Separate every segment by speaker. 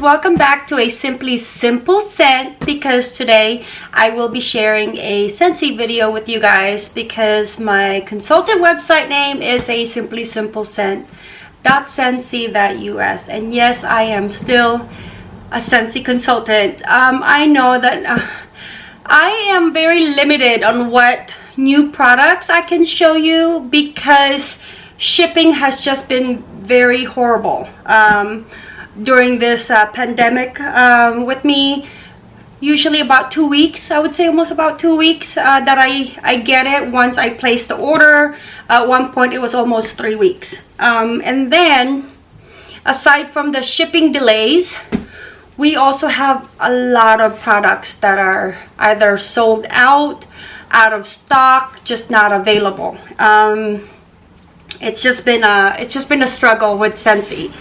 Speaker 1: welcome back to a simply simple scent because today I will be sharing a Scentsy video with you guys because my consultant website name is a simply simple scent Scentsy.us and yes I am still a Scentsy consultant. Um, I know that uh, I am very limited on what new products I can show you because shipping has just been very horrible. Um, during this uh, pandemic um, with me usually about two weeks i would say almost about two weeks uh, that i i get it. Once i place the order at one point it was almost three weeks. Um, and then aside from the shipping delays we also have a lot of products that are either sold out out of stock just not available. Um, it's just been a it's just been a struggle with Scentsy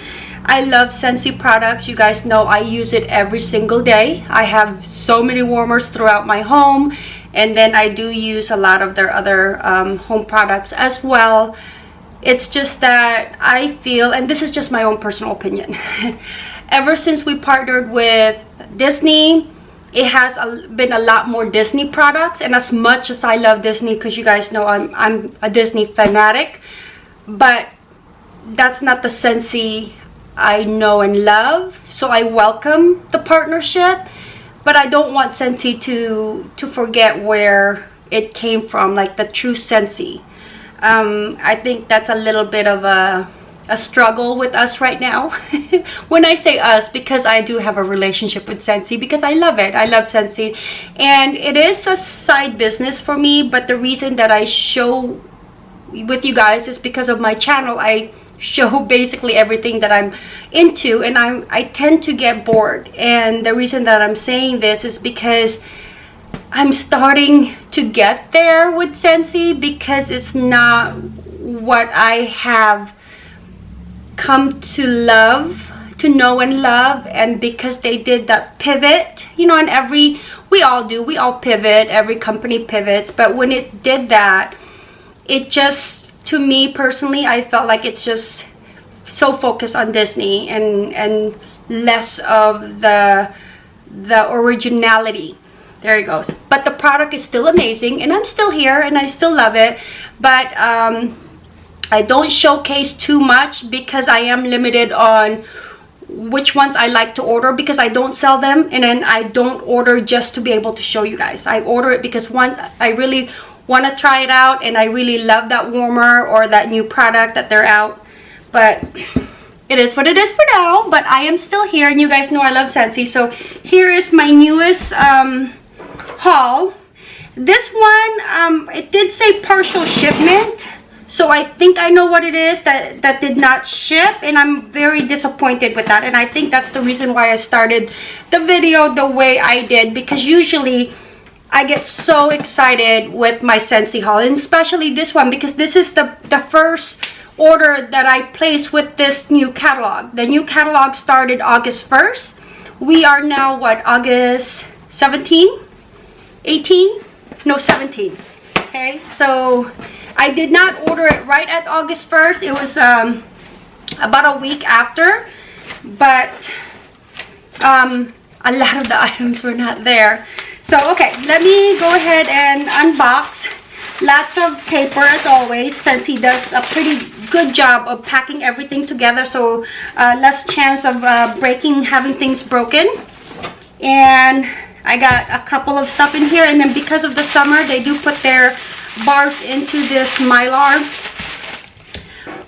Speaker 1: I love Scentsy products. You guys know I use it every single day. I have so many warmers throughout my home. And then I do use a lot of their other um, home products as well. It's just that I feel, and this is just my own personal opinion. Ever since we partnered with Disney, it has been a lot more Disney products. And as much as I love Disney, because you guys know I'm, I'm a Disney fanatic, but that's not the Scentsy I know and love. So I welcome the partnership, but I don't want Scentsy to, to forget where it came from, like the true Scentsy. Um, I think that's a little bit of a, a struggle with us right now. when I say us, because I do have a relationship with Scentsy, because I love it. I love Scentsy. And it is a side business for me, but the reason that I show with you guys is because of my channel. I show basically everything that I'm into and I'm I tend to get bored. And the reason that I'm saying this is because I'm starting to get there with Scentsy because it's not what I have come to love to know and love and because they did that pivot you know and every we all do we all pivot every company pivots but when it did that it just to me personally, I felt like it's just so focused on Disney and and less of the the originality. There it goes. But the product is still amazing, and I'm still here, and I still love it. But um, I don't showcase too much because I am limited on which ones I like to order because I don't sell them and then I don't order just to be able to show you guys. I order it because one, I really want to try it out and I really love that warmer or that new product that they're out. But it is what it is for now but I am still here and you guys know I love Scentsy so here is my newest um, haul. This one um, it did say partial shipment so I think I know what it is that that did not ship and I'm very disappointed with that and I think that's the reason why I started the video the way I did because usually I get so excited with my Scentsy haul and especially this one because this is the, the first order that I placed with this new catalog. The new catalog started August 1st. We are now what August 17? 18? No 17. Okay, so I did not order it right at August 1st. It was um, about a week after, but um, a lot of the items were not there. So, okay, let me go ahead and unbox. Lots of paper as always, Scentsy does a pretty good job of packing everything together. So, uh, less chance of uh, breaking, having things broken. And I got a couple of stuff in here. And then because of the summer, they do put their bars into this mylar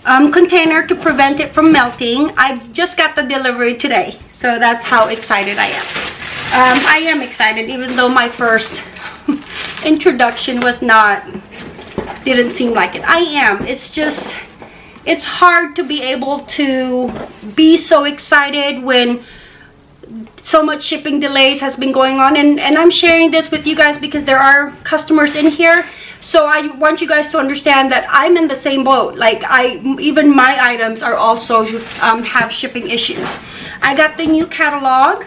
Speaker 1: um, container to prevent it from melting. I just got the delivery today. So that's how excited I am um, I am excited even though my first introduction was not didn't seem like it. I am. It's just it's hard to be able to be so excited when so much shipping delays has been going on. And and I'm sharing this with you guys because there are customers in here. So I want you guys to understand that I'm in the same boat. Like I even my items are also um, have shipping issues. I got the new catalog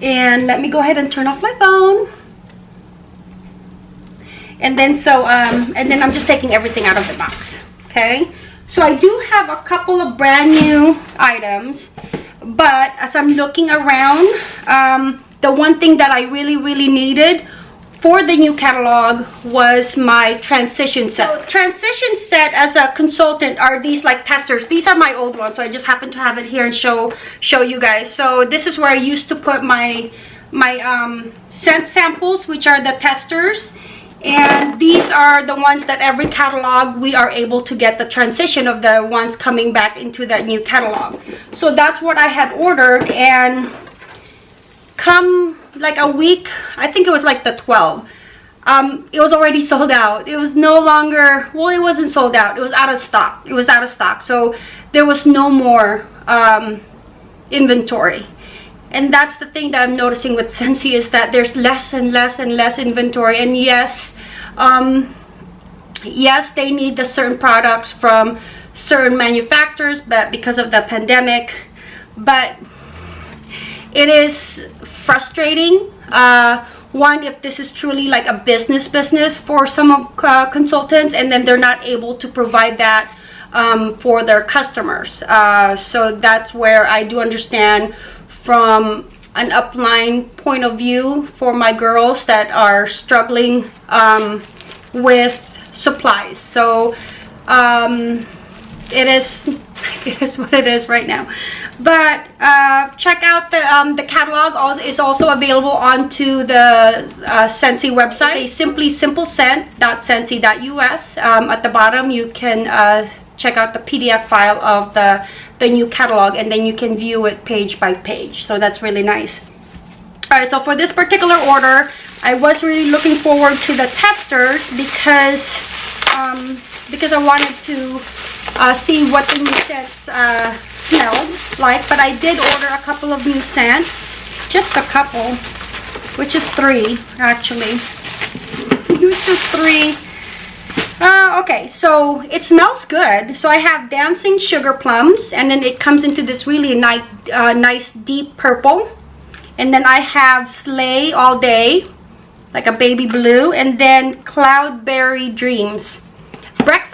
Speaker 1: and let me go ahead and turn off my phone. And then so um and then i'm just taking everything out of the box okay? So i do have a couple of brand new items but as i'm looking around um, the one thing that i really really needed for the new catalog was my transition set. So, transition set as a consultant are these like testers. These are my old ones, so I just happen to have it here and show show you guys. So this is where I used to put my my um, scent samples, which are the testers and these are the ones that every catalog we are able to get the transition of the ones coming back into that new catalog so that's what i had ordered and come like a week i think it was like the 12 um, it was already sold out. It was no longer well it wasn't sold out. It was out of stock. It was out of stock. So there was no more um, inventory. And that's the thing that I'm noticing with Scentsy is that there's less and less and less inventory. And yes um, yes they need the certain products from certain manufacturers but because of the pandemic. But it is frustrating uh, one if this is truly like a business business for some uh, consultants and then they're not able to provide that um, for their customers uh, so that's where I do understand from an upline point of view for my girls that are struggling um, with supplies. So um, it is it is what it is right now. But uh, check out the um, the catalog also is also available onto the uh, Scentsy website. Simply simple scent.scentsy.us. Um, at the bottom you can uh, check out the PDF file of the, the new catalog and then you can view it page by page. So that's really nice. Alright, so for this particular order, I was really looking forward to the testers because um, because I wanted to uh, see what the new scents uh, smelled like. But I did order a couple of new scents, just a couple, which is three actually. It's just three uh, okay, so it smells good. So I have Dancing Sugar Plums, and then it comes into this really nice, uh, nice deep purple. And then I have Slay All Day, like a baby blue, and then Cloudberry Dreams.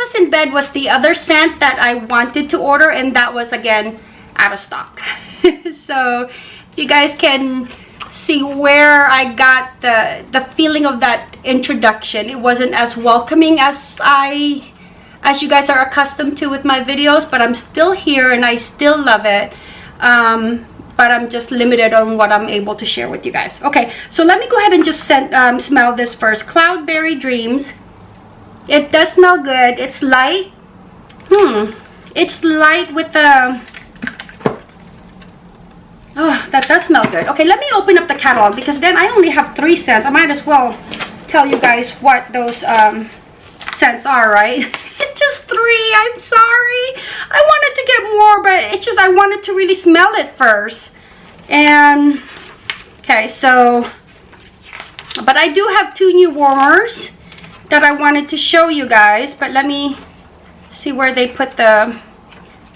Speaker 1: Breakfast in Bed was the other scent that I wanted to order, and that was, again, out of stock. so if you guys can see where I got the the feeling of that introduction. It wasn't as welcoming as I as you guys are accustomed to with my videos, but I'm still here and I still love it. Um, but I'm just limited on what I'm able to share with you guys. Okay, so let me go ahead and just send, um, smell this first. Cloudberry Dreams. It does smell good. It's light. Hmm. It's light with the Oh, that does smell good. Okay, let me open up the catalog because then I only have three scents. I might as well tell you guys what those um, scents are, right? it's just three. I'm sorry. I wanted to get more, but it's just I wanted to really smell it first. And, okay, so, but I do have two new warmers that I wanted to show you guys. But let me see where they put the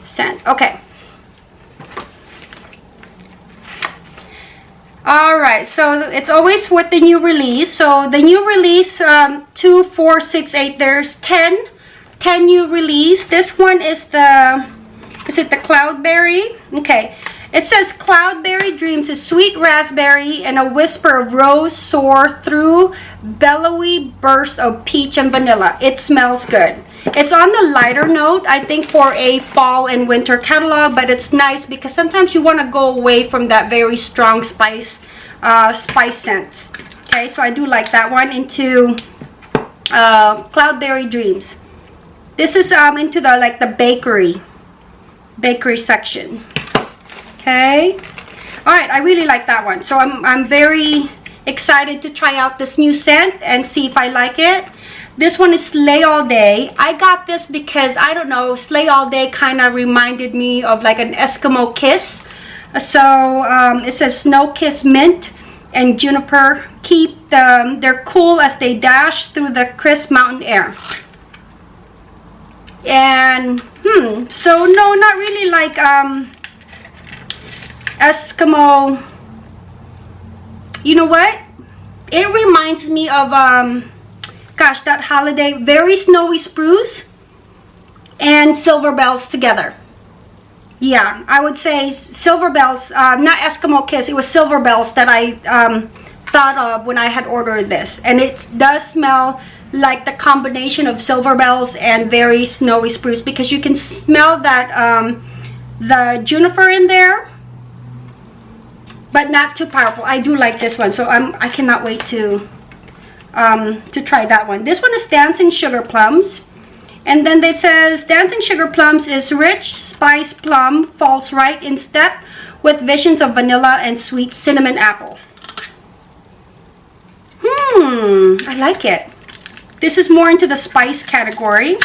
Speaker 1: scent. Okay. all right so it's always with the new release so the new release um two four six eight there's 10 10 new release this one is the is it the cloudberry okay it says cloudberry dreams is sweet raspberry and a whisper of rose soar through bellowy burst of peach and vanilla. It smells good. It's on the lighter note i think for a fall and winter catalog but it's nice because sometimes you want to go away from that very strong spice uh, spice scent. okay so i do like that one into uh, cloudberry dreams. This is um into the like the bakery bakery section okay all right i really like that one so i'm i'm very excited to try out this new scent and see if i like it this one is Slay All Day. I got this because, I don't know, Slay All Day kind of reminded me of like an Eskimo kiss. So um, it says Snow Kiss Mint and Juniper. Keep them, they're cool as they dash through the crisp mountain air. And, hmm, so no, not really like um, Eskimo. You know what? It reminds me of um, gosh, that holiday, very snowy spruce and silver bells together. yeah, I would say Silver Bells, uh, not Eskimo Kiss, it was Silver Bells that I um, thought of when I had ordered this. And it does smell like the combination of Silver Bells and very snowy spruce because you can smell that um, the juniper in there but not too powerful. I do like this one so i'm i cannot wait to um to try that one. This one is dancing sugar plums and then it says dancing sugar plums is rich spice plum falls right in step with visions of vanilla and sweet cinnamon apple. Hmm i like it. This is more into the spice category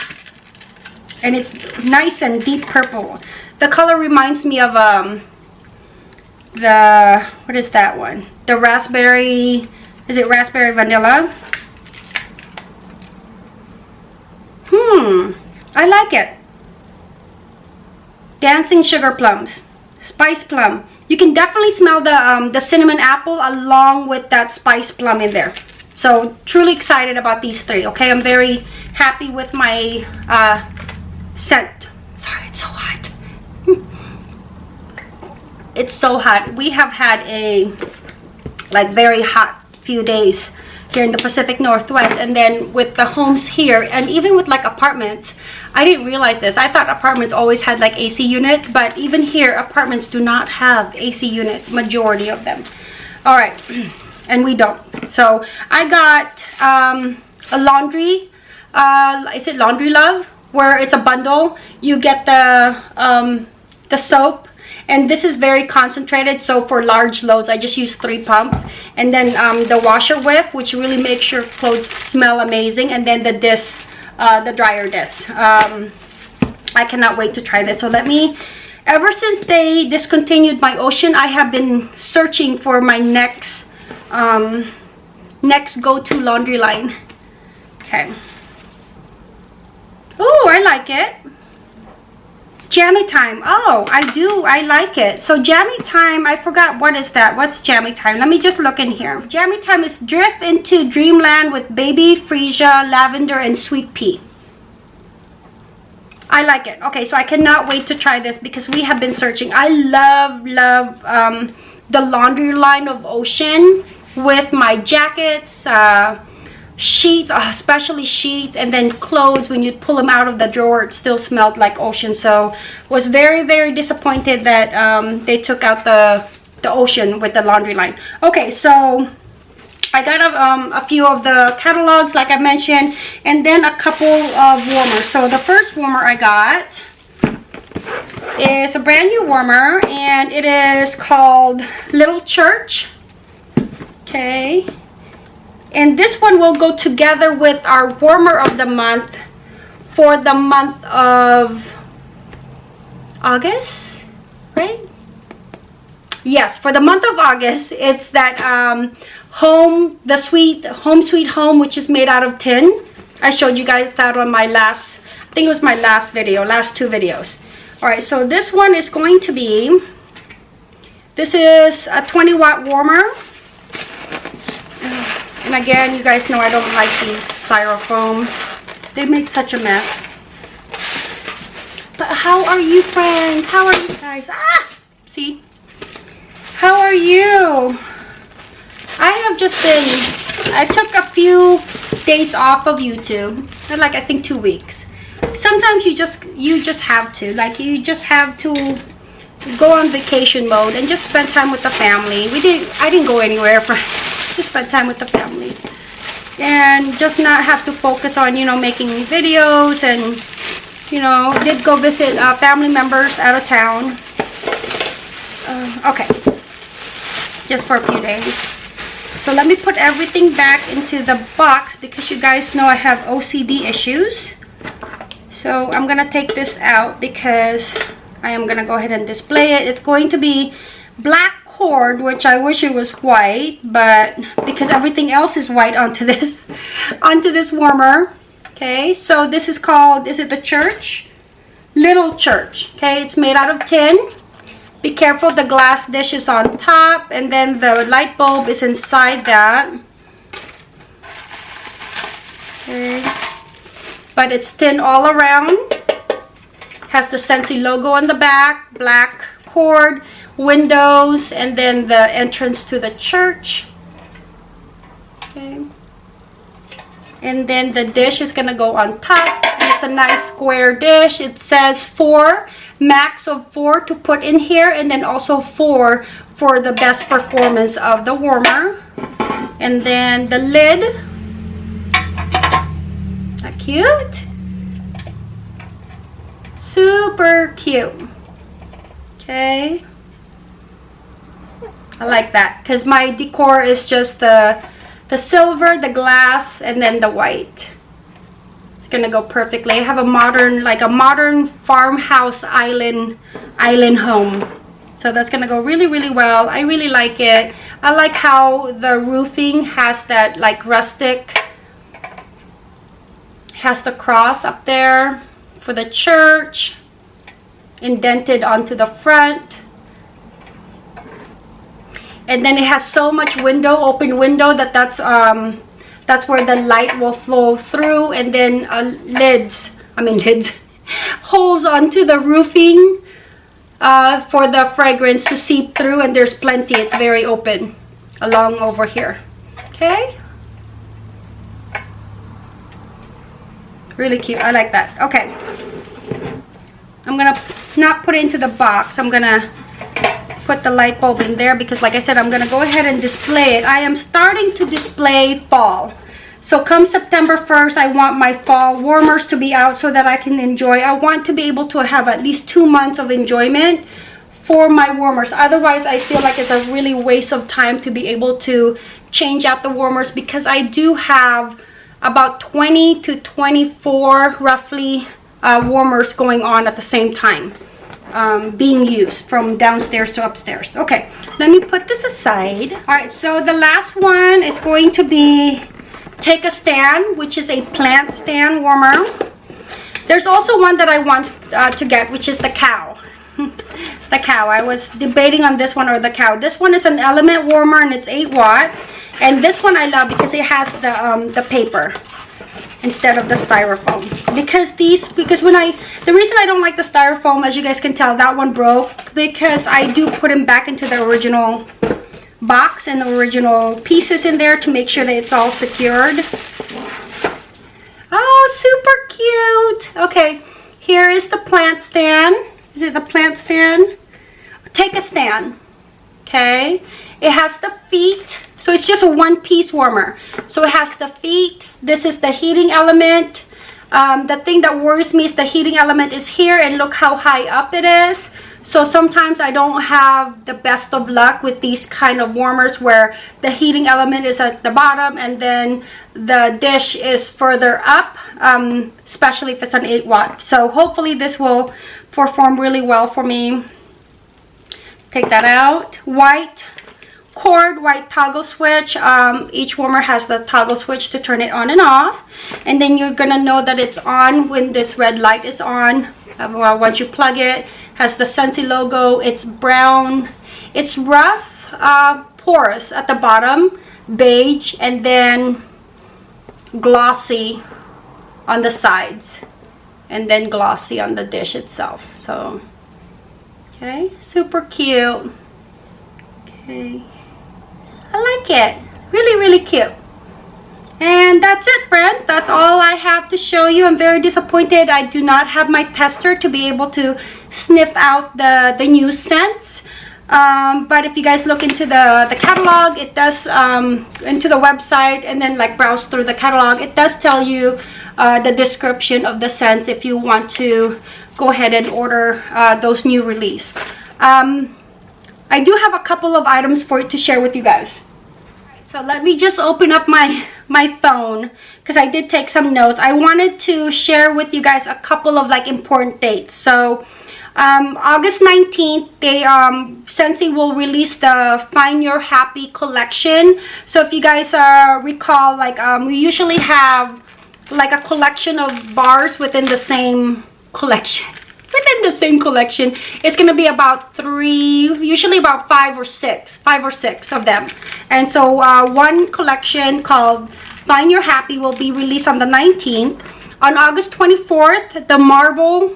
Speaker 1: and it's nice and deep purple. The color reminds me of um the what is that one? The raspberry is it raspberry vanilla? Hmm i like it. Dancing sugar plums spice plum. You can definitely smell the um, the cinnamon apple along with that spice plum in there. So truly excited about these three okay? I'm very happy with my uh, scent. Sorry it's so hot it's so hot. We have had a like very hot few days here in the Pacific Northwest and then with the homes here and even with like apartments I didn't realize this. I thought apartments always had like AC units but even here apartments do not have AC units majority of them. All right and we don't. So I got um, a laundry uh, is it laundry love? Where it's a bundle. You get the um, the soap and this is very concentrated so for large loads i just use three pumps. And then um, the washer whiff which really makes your clothes smell amazing and then the disc uh, the dryer disc. Um, i cannot wait to try this. So let me ever since they discontinued my ocean i have been searching for my next um, next go-to laundry line. Okay. Oh i like it jammy time. Oh i do. I like it. So jammy time i forgot what is that. What's jammy time? Let me just look in here. Jammy time is drift into dreamland with baby freesia lavender and sweet pea. I like it. Okay, so I cannot wait to try this because we have been searching. I love, love um, the laundry line of Ocean with my jackets, uh, sheets uh, especially sheets and then clothes when you pull them out of the drawer it still smelled like ocean. So was very very disappointed that um, they took out the the ocean with the laundry line. Okay so I got a, um, a few of the catalogs like I mentioned and then a couple of warmers. So the first warmer I got is a brand new warmer and it is called Little Church. Okay and this one will go together with our warmer of the month for the month of August right? Yes for the month of August it's that um, home the sweet home sweet home which is made out of tin. I showed you guys that on my last I think it was my last video last two videos. All right so this one is going to be this is a 20 watt warmer and again, you guys know I don't like these styrofoam. They make such a mess. But how are you, friends? How are you guys? Ah! See? How are you? I have just been... I took a few days off of YouTube. Like, I think two weeks. Sometimes you just you just have to. Like, you just have to go on vacation mode and just spend time with the family. We didn't... I didn't go anywhere for just spend time with the family. And just not have to focus on you know making videos and you know did go visit uh, family members out of town. Uh, okay. Just for a few days. So let me put everything back into the box because you guys know I have OCD issues. So I'm gonna take this out because I am gonna go ahead and display it. It's going to be black cord which I wish it was white but because everything else is white onto this onto this warmer okay? So this is called is it the church? Little church okay? It's made out of tin. Be careful the glass dish is on top and then the light bulb is inside that. Okay. But it's tin all around. Has the Scentsy logo on the back black cord windows and then the entrance to the church. Okay. And then the dish is gonna go on top. It's a nice square dish. It says four max of four to put in here and then also four for the best performance of the warmer. And then the lid. That cute. Super cute. Okay I like that. Because my decor is just the the silver the glass and then the white. It's gonna go perfectly. I have a modern like a modern farmhouse island island home. So that's gonna go really really well. I really like it. I like how the roofing has that like rustic has the cross up there for the church indented onto the front and then it has so much window open window that that's um that's where the light will flow through. And then uh, lids i mean lids holes onto the roofing uh, for the fragrance to seep through. And there's plenty. It's very open along over here. Okay? Really cute. I like that. Okay. I'm gonna not put it into the box. I'm gonna put the light bulb in there because like I said I'm gonna go ahead and display it. I am starting to display fall. So come September 1st I want my fall warmers to be out so that I can enjoy. I want to be able to have at least two months of enjoyment for my warmers. Otherwise I feel like it's a really waste of time to be able to change out the warmers because I do have about 20 to 24 roughly uh, warmers going on at the same time um, being used from downstairs to upstairs. Okay, let me put this aside. All right, so the last one is going to be take a stand, which is a plant stand warmer. There's also one that I want uh, to get, which is the cow. the cow. I was debating on this one or the cow. This one is an element warmer and it's 8 watt. And this one I love because it has the, um, the paper instead of the styrofoam. Because these because when I the reason I don't like the styrofoam as you guys can tell that one broke because I do put them back into the original box and the original pieces in there to make sure that it's all secured. Oh super cute! Okay here is the plant stand. Is it the plant stand? Take a stand okay? It has the feet so it's just a one piece warmer. So it has the feet. This is the heating element. Um, the thing that worries me is the heating element is here and look how high up it is. So sometimes I don't have the best of luck with these kind of warmers where the heating element is at the bottom and then the dish is further up, um, especially if it's an 8 watt. So hopefully this will perform really well for me. Take that out. White cord white toggle switch. Um, each warmer has the toggle switch to turn it on and off. And then you're gonna know that it's on when this red light is on. Uh, well, once you plug it has the Scentsy logo. It's brown. It's rough uh, porous at the bottom beige and then glossy on the sides and then glossy on the dish itself. So okay super cute. Okay I like it. Really, really cute. And that's it, friends. That's all I have to show you. I'm very disappointed I do not have my tester to be able to sniff out the, the new scents. Um, but if you guys look into the, the catalog, it does, um, into the website and then like browse through the catalog, it does tell you uh, the description of the scents if you want to go ahead and order uh, those new release. Um, I do have a couple of items for to share with you guys. So let me just open up my, my phone because I did take some notes. I wanted to share with you guys a couple of like important dates. So um, August 19th, they um, Scentsy will release the Find Your Happy collection. So if you guys uh, recall, like um, we usually have like a collection of bars within the same collection within the same collection it's to be about three usually about five or six five or six of them and so uh, one collection called find your happy will be released on the 19th on august 24th the marble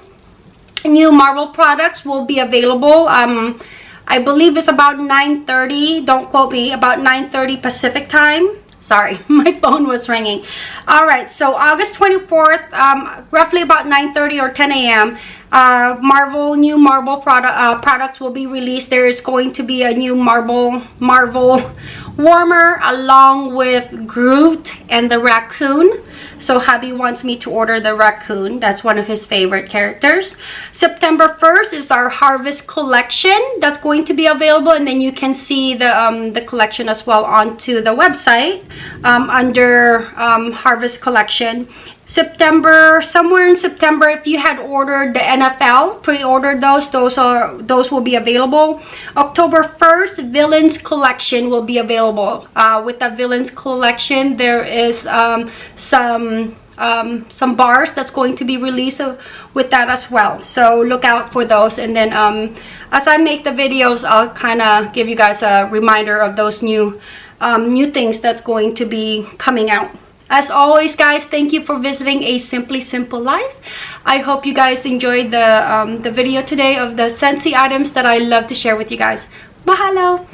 Speaker 1: new Marvel products will be available. Um, I believe it's about 9.30, don't quote me, about 9.30 Pacific time. Sorry, my phone was ringing. All right, so August 24th, um, roughly about 9.30 or 10 a.m., uh, Marvel, new Marvel product, uh, products will be released. There is going to be a new Marvel, Marvel warmer along with Groot and the raccoon. So hubby wants me to order the raccoon. That's one of his favorite characters. September 1st is our harvest collection that's going to be available. And then you can see the, um, the collection as well onto the website um, under um, harvest collection. September, somewhere in September, if you had ordered the NFL, pre-ordered those, those are those will be available. October 1st, Villains Collection will be available. Uh, with the Villains Collection, there is um, some um, some bars that's going to be released with that as well. So look out for those. And then um, as I make the videos, I'll kind of give you guys a reminder of those new um, new things that's going to be coming out. As always, guys, thank you for visiting A Simply Simple Life. I hope you guys enjoyed the, um, the video today of the Scentsy items that I love to share with you guys. Mahalo!